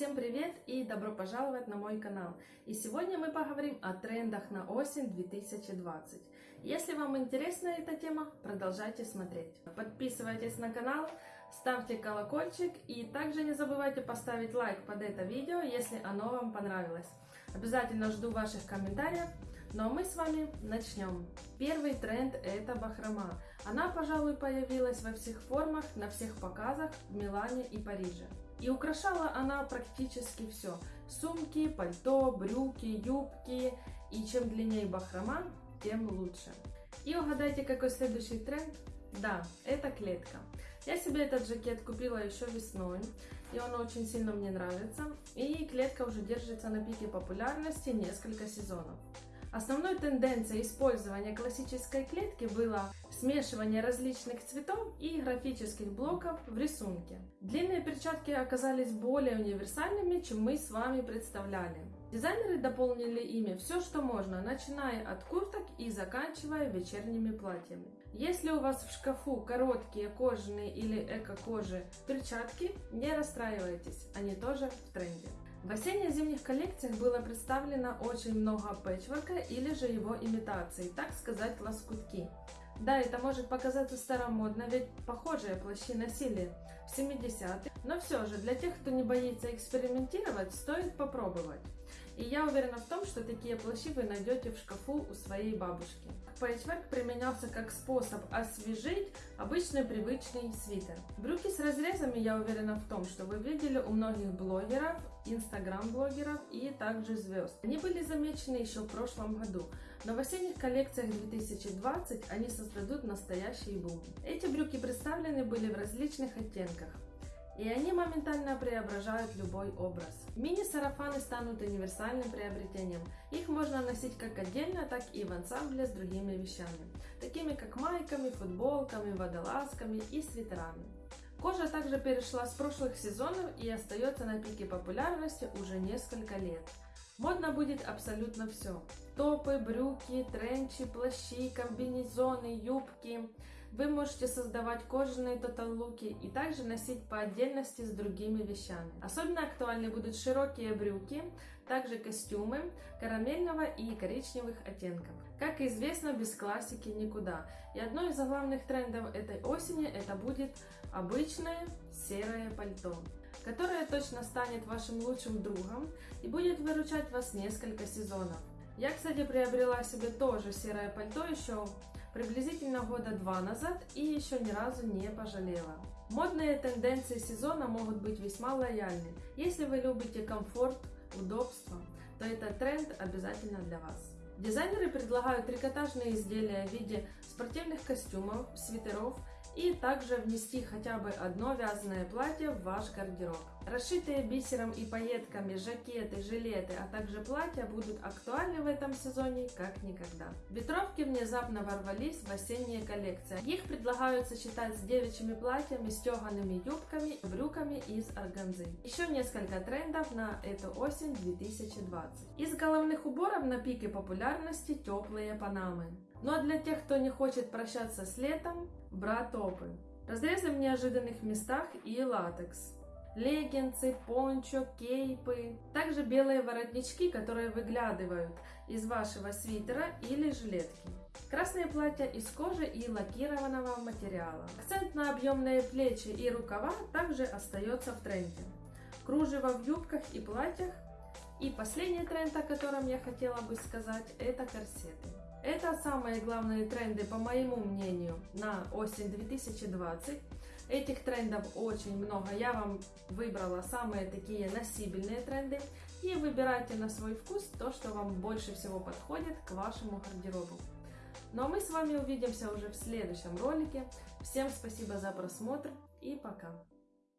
Всем привет и добро пожаловать на мой канал. И сегодня мы поговорим о трендах на осень 2020. Если вам интересна эта тема, продолжайте смотреть. Подписывайтесь на канал, ставьте колокольчик и также не забывайте поставить лайк под это видео, если оно вам понравилось. Обязательно жду ваших комментариев. Ну а мы с вами начнем. Первый тренд это бахрома. Она, пожалуй, появилась во всех формах, на всех показах в Милане и Париже. И украшала она практически все. Сумки, пальто, брюки, юбки. И чем длиннее бахрома, тем лучше. И угадайте, какой следующий тренд? Да, это клетка. Я себе этот жакет купила еще весной, и он очень сильно мне нравится. И клетка уже держится на пике популярности несколько сезонов. Основной тенденцией использования классической клетки было смешивание различных цветов и графических блоков в рисунке. Длинные перчатки оказались более универсальными, чем мы с вами представляли. Дизайнеры дополнили ими все, что можно, начиная от курток и заканчивая вечерними платьями. Если у вас в шкафу короткие кожаные или эко-кожи перчатки, не расстраивайтесь, они тоже в тренде. В осенне-зимних коллекциях было представлено очень много пэтчворка или же его имитаций, так сказать, лоскутки. Да, это может показаться старомодно, ведь похожие плащи носили в 70-е, но все же для тех, кто не боится экспериментировать, стоит попробовать. И я уверена в том, что такие плащи вы найдете в шкафу у своей бабушки. Пэтчворк применялся как способ освежить обычный привычный свитер. Брюки с разрезами я уверена в том, что вы видели у многих блогеров, инстаграм-блогеров и также звезд. Они были замечены еще в прошлом году, но в осенних коллекциях 2020 они создадут настоящий бум. Эти брюки представлены были в различных оттенках и они моментально преображают любой образ. Мини-сарафаны станут универсальным приобретением. Их можно носить как отдельно, так и в ансамбле с другими вещами, такими как майками, футболками, водолазками и свитерами. Кожа также перешла с прошлых сезонов и остается на пике популярности уже несколько лет. Модно будет абсолютно все. Топы, брюки, тренчи, плащи, комбинезоны, юбки. Вы можете создавать кожаные тотал-луки и также носить по отдельности с другими вещами. Особенно актуальны будут широкие брюки, также костюмы карамельного и коричневых оттенков. Как известно, без классики никуда. И одно из главных трендов этой осени это будет обычное серое пальто которое точно станет вашим лучшим другом и будет выручать вас несколько сезонов. Я, кстати, приобрела себе тоже серое пальто еще приблизительно года два назад и еще ни разу не пожалела. Модные тенденции сезона могут быть весьма лояльны. Если вы любите комфорт, удобство, то этот тренд обязательно для вас. Дизайнеры предлагают трикотажные изделия в виде спортивных костюмов, свитеров и также внести хотя бы одно вязаное платье в ваш гардероб. Расшитые бисером и пайетками жакеты, жилеты, а также платья будут актуальны в этом сезоне как никогда. Ветровки внезапно ворвались в осенние коллекции. Их предлагают сочетать с девичьими платьями, стеганными юбками, брюками из органзы. Еще несколько трендов на эту осень 2020. Из головных уборов на пике популярности теплые панамы. Ну а для тех, кто не хочет прощаться с летом, бра-топы. Разрезы в неожиданных местах и латекс. Леггинсы, пончо, кейпы. Также белые воротнички, которые выглядывают из вашего свитера или жилетки. Красные платья из кожи и лакированного материала. Акцент на объемные плечи и рукава также остается в тренде. Кружево в юбках и платьях. И последний тренд, о котором я хотела бы сказать, это корсеты. Это самые главные тренды, по моему мнению, на осень 2020. Этих трендов очень много. Я вам выбрала самые такие носибельные тренды. И выбирайте на свой вкус то, что вам больше всего подходит к вашему гардеробу. Ну а мы с вами увидимся уже в следующем ролике. Всем спасибо за просмотр и пока!